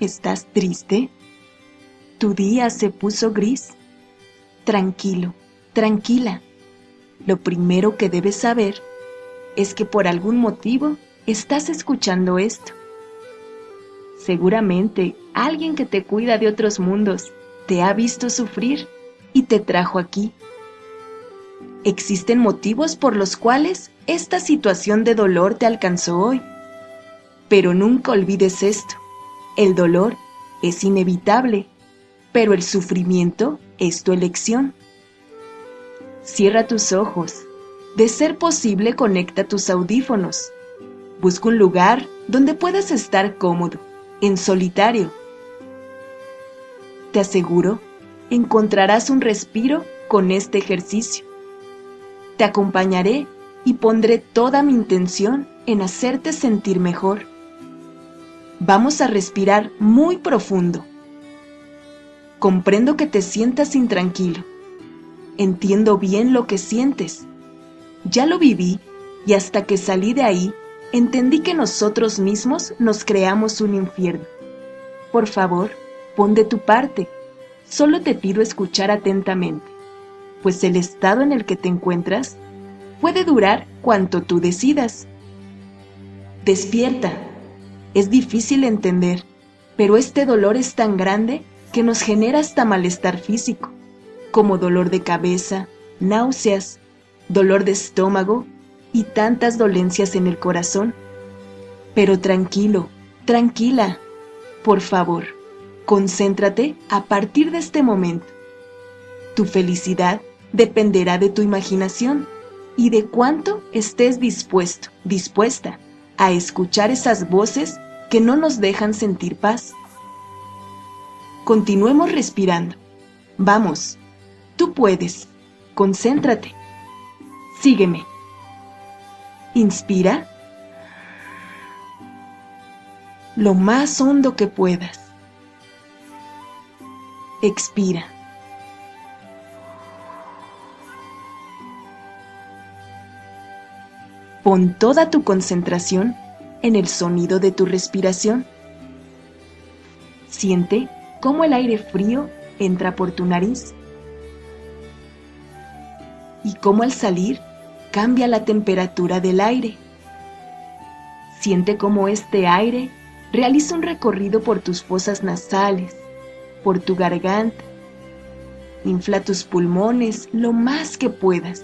¿Estás triste? Tu día se puso gris. Tranquilo, tranquila. Lo primero que debes saber es que por algún motivo estás escuchando esto. Seguramente alguien que te cuida de otros mundos te ha visto sufrir y te trajo aquí. Existen motivos por los cuales esta situación de dolor te alcanzó hoy. Pero nunca olvides esto. El dolor es inevitable, pero el sufrimiento es tu elección. Cierra tus ojos. De ser posible, conecta tus audífonos. Busca un lugar donde puedas estar cómodo, en solitario. Te aseguro, encontrarás un respiro con este ejercicio. Te acompañaré y pondré toda mi intención en hacerte sentir mejor. Vamos a respirar muy profundo. Comprendo que te sientas intranquilo. Entiendo bien lo que sientes. Ya lo viví y hasta que salí de ahí, entendí que nosotros mismos nos creamos un infierno. Por favor, pon de tu parte. Solo te pido escuchar atentamente, pues el estado en el que te encuentras puede durar cuanto tú decidas. Despierta. Es difícil entender, pero este dolor es tan grande que nos genera hasta malestar físico, como dolor de cabeza, náuseas, dolor de estómago y tantas dolencias en el corazón. Pero tranquilo, tranquila, por favor, concéntrate a partir de este momento. Tu felicidad dependerá de tu imaginación y de cuánto estés dispuesto, dispuesta a escuchar esas voces que no nos dejan sentir paz. Continuemos respirando. Vamos, tú puedes. Concéntrate. Sígueme. Inspira. Lo más hondo que puedas. Expira. Pon toda tu concentración en el sonido de tu respiración. Siente cómo el aire frío entra por tu nariz y cómo al salir cambia la temperatura del aire. Siente cómo este aire realiza un recorrido por tus fosas nasales, por tu garganta. Infla tus pulmones lo más que puedas.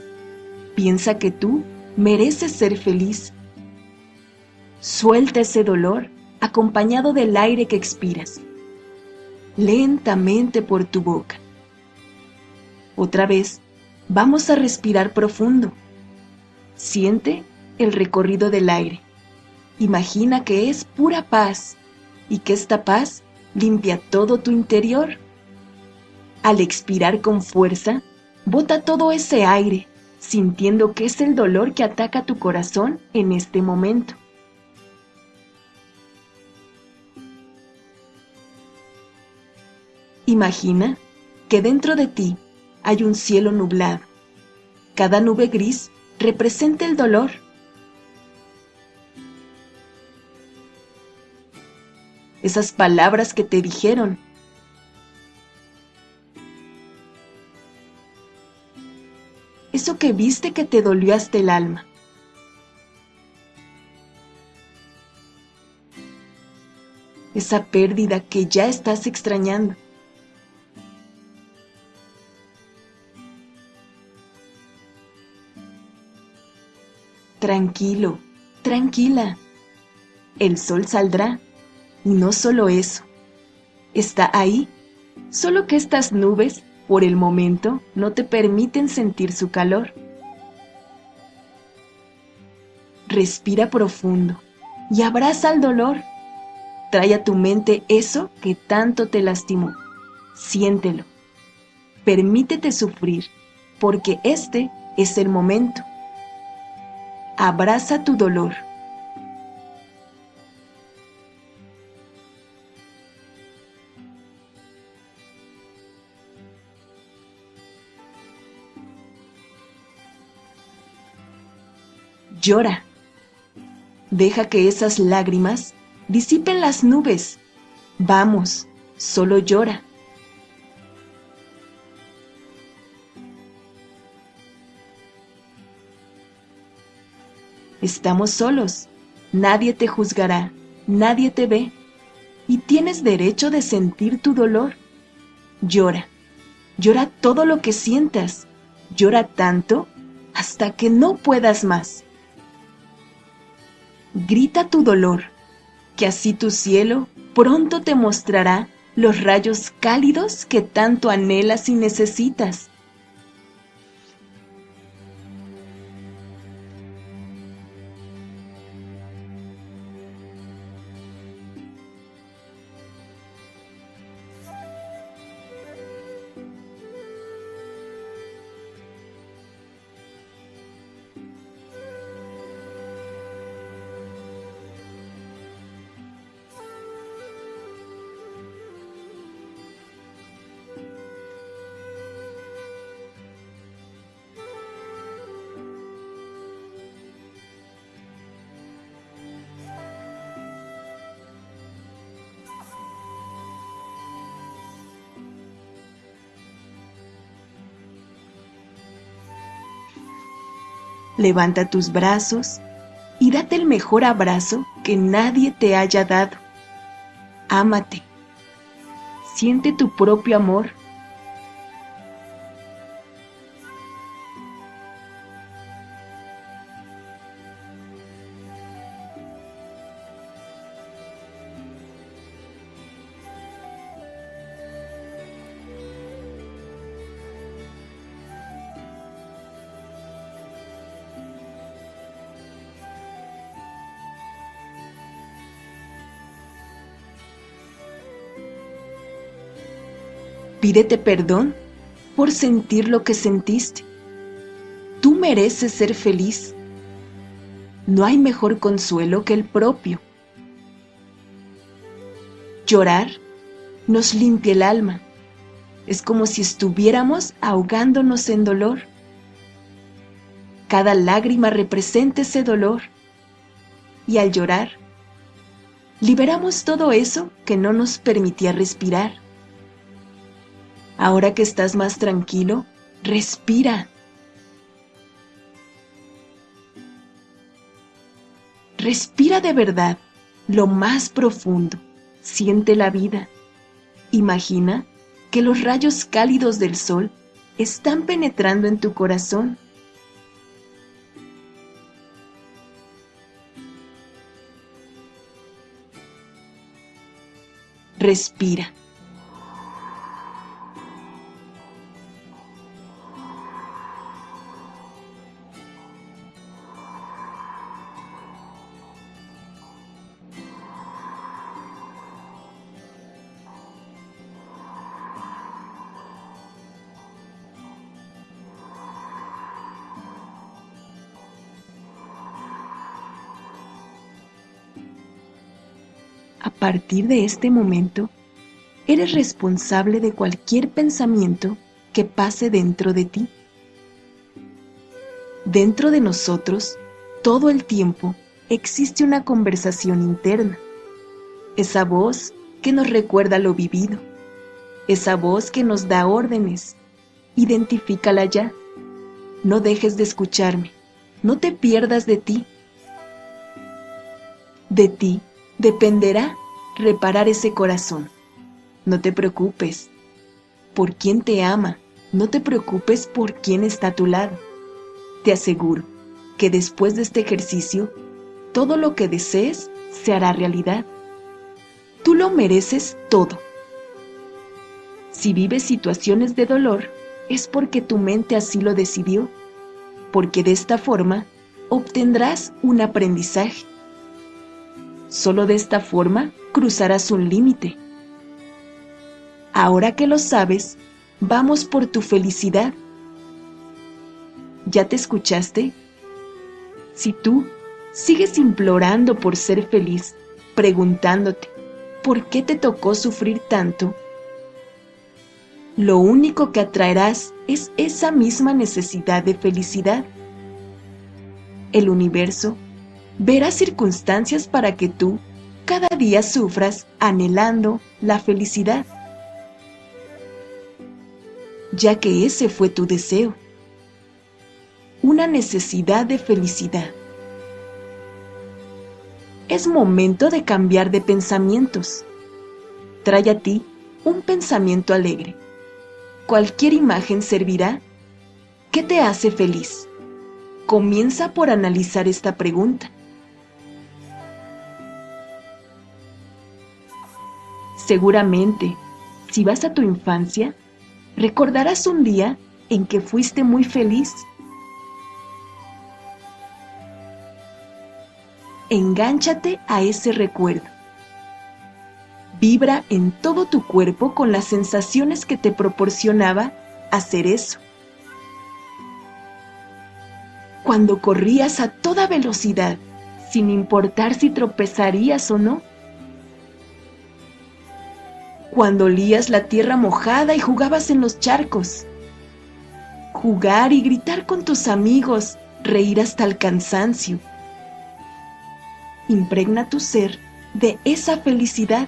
Piensa que tú mereces ser feliz. Suelta ese dolor acompañado del aire que expiras, lentamente por tu boca. Otra vez, vamos a respirar profundo. Siente el recorrido del aire. Imagina que es pura paz y que esta paz limpia todo tu interior. Al expirar con fuerza, bota todo ese aire sintiendo que es el dolor que ataca tu corazón en este momento. Imagina que dentro de ti hay un cielo nublado. Cada nube gris representa el dolor. Esas palabras que te dijeron eso que viste que te dolió hasta el alma. Esa pérdida que ya estás extrañando. Tranquilo, tranquila. El sol saldrá. Y no solo eso. Está ahí, solo que estas nubes por el momento no te permiten sentir su calor. Respira profundo y abraza el dolor. Trae a tu mente eso que tanto te lastimó. Siéntelo. Permítete sufrir, porque este es el momento. Abraza tu dolor. Llora. Deja que esas lágrimas disipen las nubes Vamos, solo llora. Estamos solos, nadie te juzgará, nadie te ve, y tienes derecho de sentir tu dolor. Llora, llora todo lo que sientas, llora tanto hasta que no puedas más. Grita tu dolor, que así tu cielo pronto te mostrará los rayos cálidos que tanto anhelas y necesitas. Levanta tus brazos y date el mejor abrazo que nadie te haya dado. Ámate. Siente tu propio amor Pídete perdón por sentir lo que sentiste. Tú mereces ser feliz. No hay mejor consuelo que el propio. Llorar nos limpia el alma. Es como si estuviéramos ahogándonos en dolor. Cada lágrima representa ese dolor. Y al llorar, liberamos todo eso que no nos permitía respirar Ahora que estás más tranquilo, respira. Respira de verdad, lo más profundo. Siente la vida. Imagina que los rayos cálidos del sol están penetrando en tu corazón. Respira. Partir de este momento, eres responsable de cualquier pensamiento que pase dentro de ti. Dentro de nosotros, todo el tiempo, existe una conversación interna. Esa voz que nos recuerda lo vivido. Esa voz que nos da órdenes. Identifícala ya. No dejes de escucharme. No te pierdas de ti. De ti dependerá reparar ese corazón. No te preocupes por quien te ama, no te preocupes por quién está a tu lado. Te aseguro que después de este ejercicio, todo lo que desees se hará realidad. Tú lo mereces todo. Si vives situaciones de dolor, es porque tu mente así lo decidió, porque de esta forma obtendrás un aprendizaje Solo de esta forma cruzarás un límite. Ahora que lo sabes, vamos por tu felicidad. ¿Ya te escuchaste? Si tú sigues implorando por ser feliz, preguntándote, ¿por qué te tocó sufrir tanto? Lo único que atraerás es esa misma necesidad de felicidad. El universo verás circunstancias para que tú cada día sufras anhelando la felicidad, ya que ese fue tu deseo, una necesidad de felicidad. Es momento de cambiar de pensamientos. Trae a ti un pensamiento alegre. Cualquier imagen servirá. ¿Qué te hace feliz? Comienza por analizar esta pregunta. Seguramente, si vas a tu infancia, recordarás un día en que fuiste muy feliz. Engánchate a ese recuerdo. Vibra en todo tu cuerpo con las sensaciones que te proporcionaba hacer eso. Cuando corrías a toda velocidad, sin importar si tropezarías o no cuando olías la tierra mojada y jugabas en los charcos. Jugar y gritar con tus amigos, reír hasta el cansancio. Impregna tu ser de esa felicidad.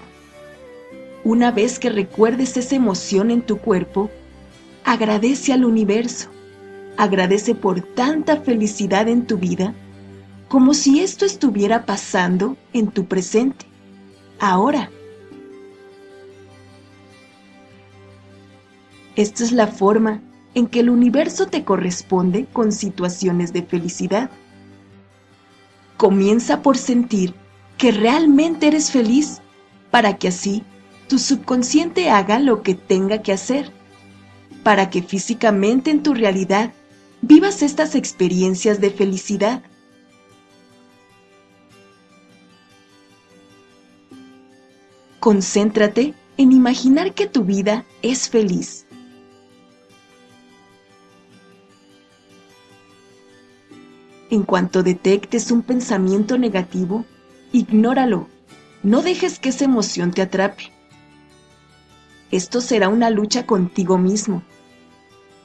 Una vez que recuerdes esa emoción en tu cuerpo, agradece al universo, agradece por tanta felicidad en tu vida, como si esto estuviera pasando en tu presente, ahora. Esta es la forma en que el universo te corresponde con situaciones de felicidad. Comienza por sentir que realmente eres feliz para que así tu subconsciente haga lo que tenga que hacer, para que físicamente en tu realidad vivas estas experiencias de felicidad. Concéntrate en imaginar que tu vida es feliz En cuanto detectes un pensamiento negativo, ignóralo. No dejes que esa emoción te atrape. Esto será una lucha contigo mismo.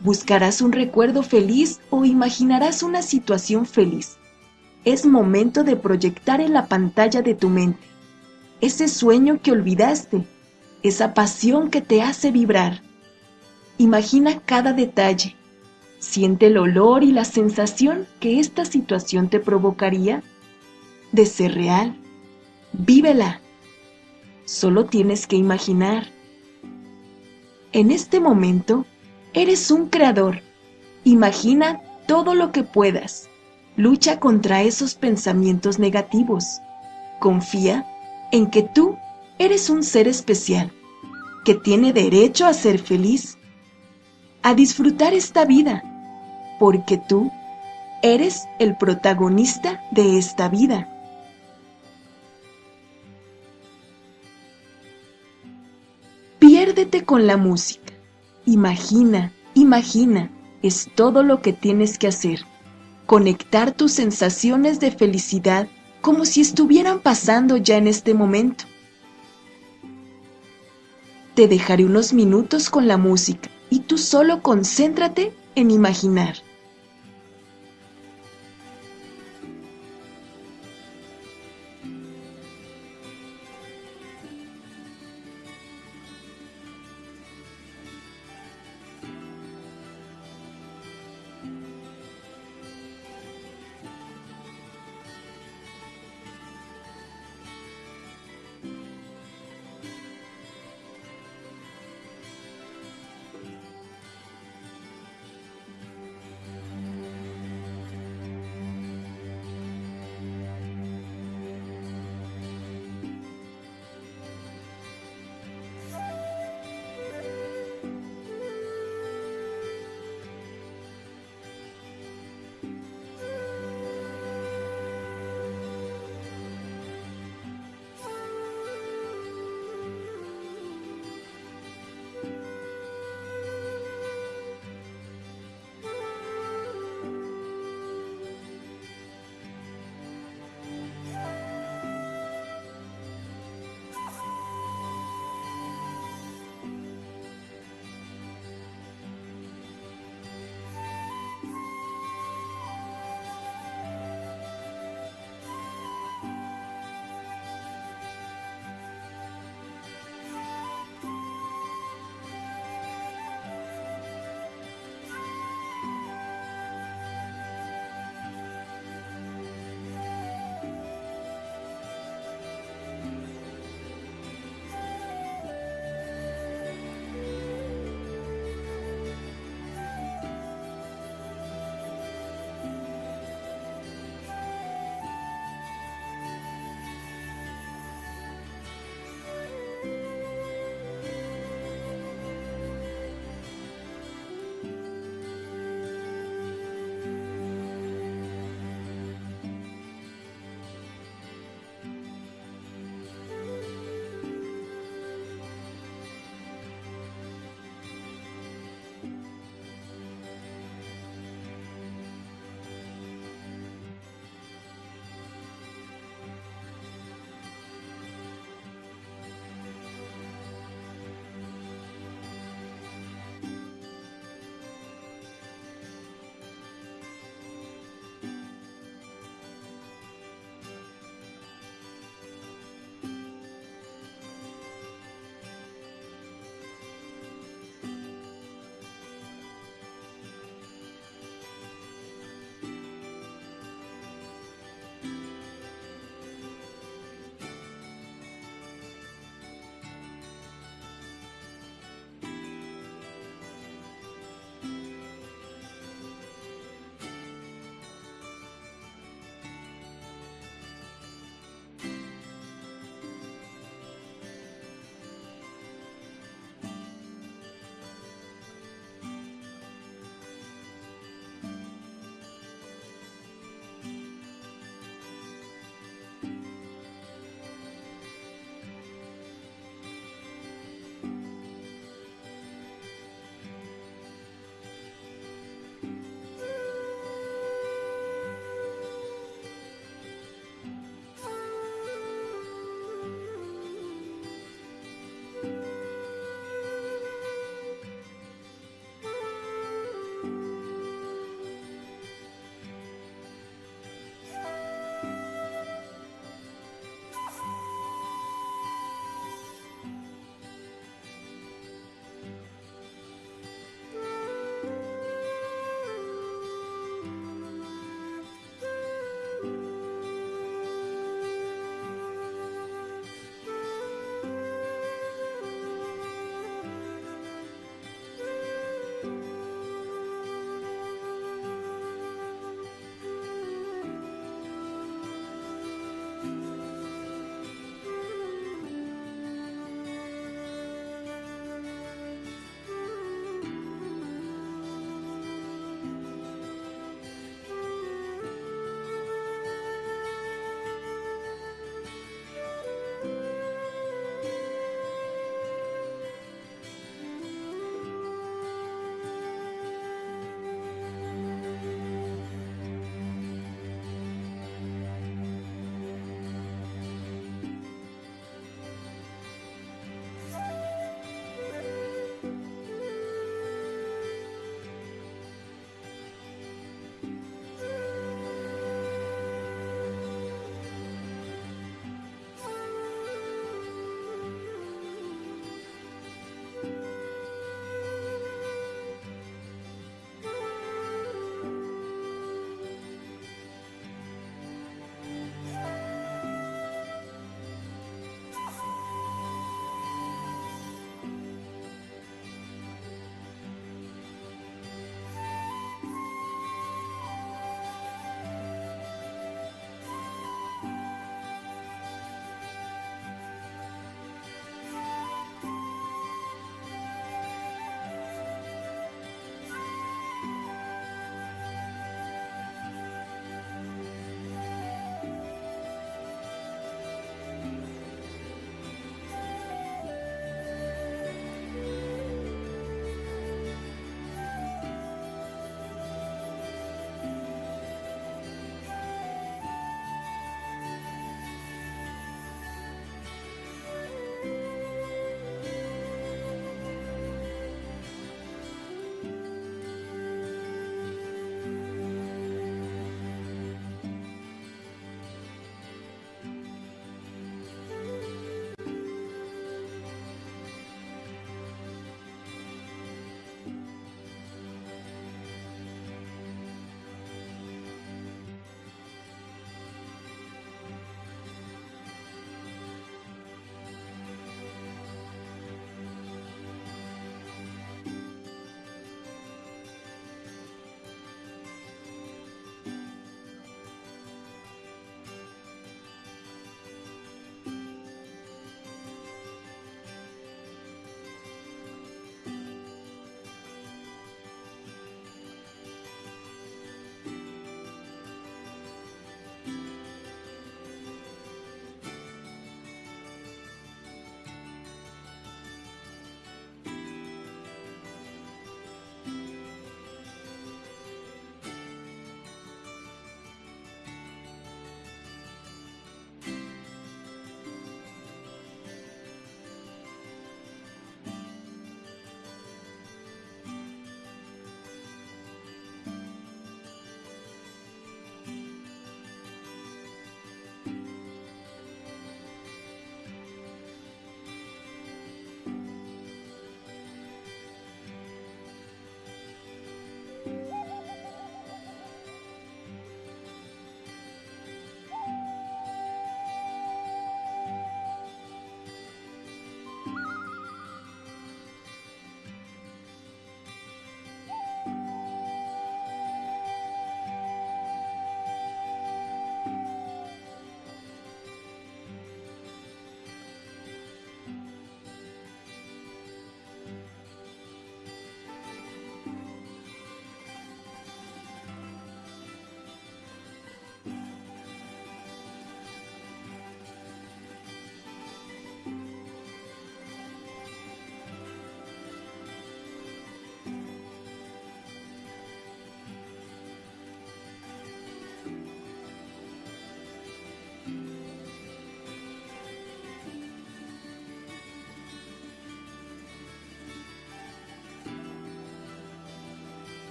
Buscarás un recuerdo feliz o imaginarás una situación feliz. Es momento de proyectar en la pantalla de tu mente ese sueño que olvidaste, esa pasión que te hace vibrar. Imagina cada detalle, Siente el olor y la sensación que esta situación te provocaría de ser real. Vívela. Solo tienes que imaginar. En este momento, eres un creador. Imagina todo lo que puedas. Lucha contra esos pensamientos negativos. Confía en que tú eres un ser especial, que tiene derecho a ser feliz, a disfrutar esta vida porque tú eres el protagonista de esta vida. Piérdete con la música. Imagina, imagina, es todo lo que tienes que hacer. Conectar tus sensaciones de felicidad como si estuvieran pasando ya en este momento. Te dejaré unos minutos con la música y tú solo concéntrate en imaginar.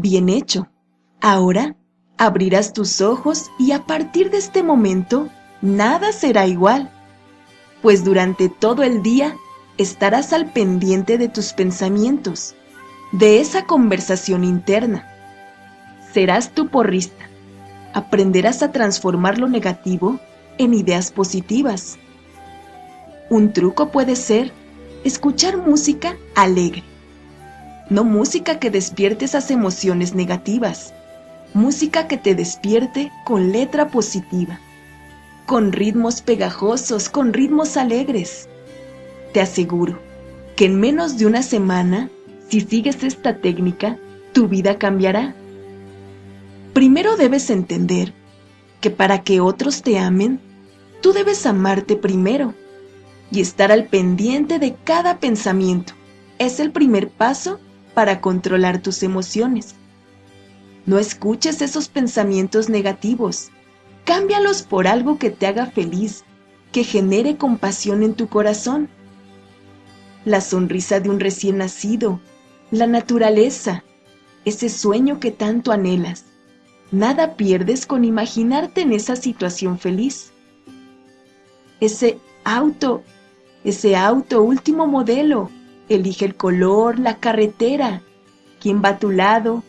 Bien hecho. Ahora abrirás tus ojos y a partir de este momento nada será igual, pues durante todo el día estarás al pendiente de tus pensamientos, de esa conversación interna. Serás tu porrista. Aprenderás a transformar lo negativo en ideas positivas. Un truco puede ser escuchar música alegre, no música que despierte esas emociones negativas, música que te despierte con letra positiva, con ritmos pegajosos, con ritmos alegres. Te aseguro que en menos de una semana, si sigues esta técnica, tu vida cambiará. Primero debes entender que para que otros te amen, tú debes amarte primero y estar al pendiente de cada pensamiento. Es el primer paso para controlar tus emociones. No escuches esos pensamientos negativos. Cámbialos por algo que te haga feliz, que genere compasión en tu corazón. La sonrisa de un recién nacido, la naturaleza, ese sueño que tanto anhelas. Nada pierdes con imaginarte en esa situación feliz. Ese auto ese auto último modelo. Elige el color, la carretera, quién va a tu lado,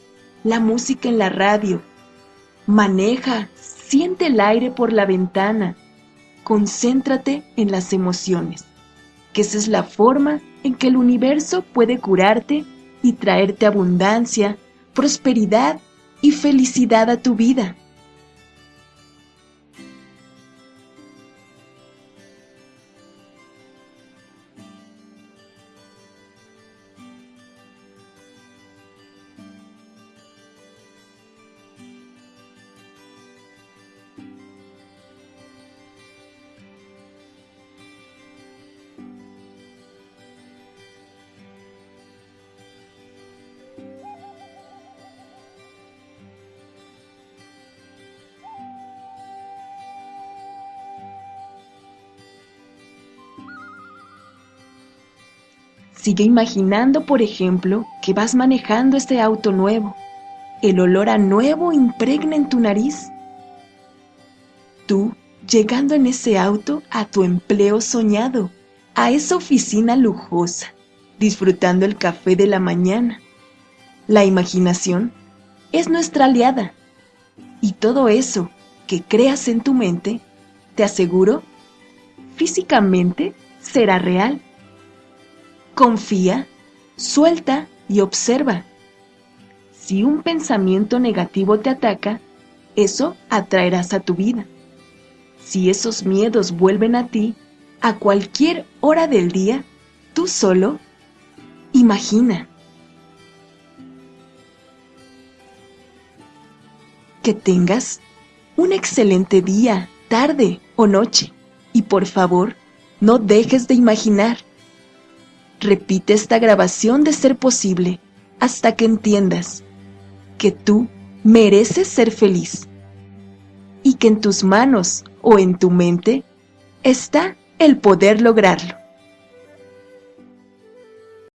la música en la radio. Maneja, siente el aire por la ventana. Concéntrate en las emociones, que esa es la forma en que el universo puede curarte y traerte abundancia, prosperidad y felicidad a tu vida. Sigue imaginando, por ejemplo, que vas manejando este auto nuevo. El olor a nuevo impregna en tu nariz. Tú, llegando en ese auto a tu empleo soñado, a esa oficina lujosa, disfrutando el café de la mañana. La imaginación es nuestra aliada. Y todo eso que creas en tu mente, te aseguro, físicamente será real. Confía, suelta y observa. Si un pensamiento negativo te ataca, eso atraerás a tu vida. Si esos miedos vuelven a ti, a cualquier hora del día, tú solo, imagina. Que tengas un excelente día, tarde o noche. Y por favor, no dejes de imaginar. Repite esta grabación de ser posible hasta que entiendas que tú mereces ser feliz y que en tus manos o en tu mente está el poder lograrlo.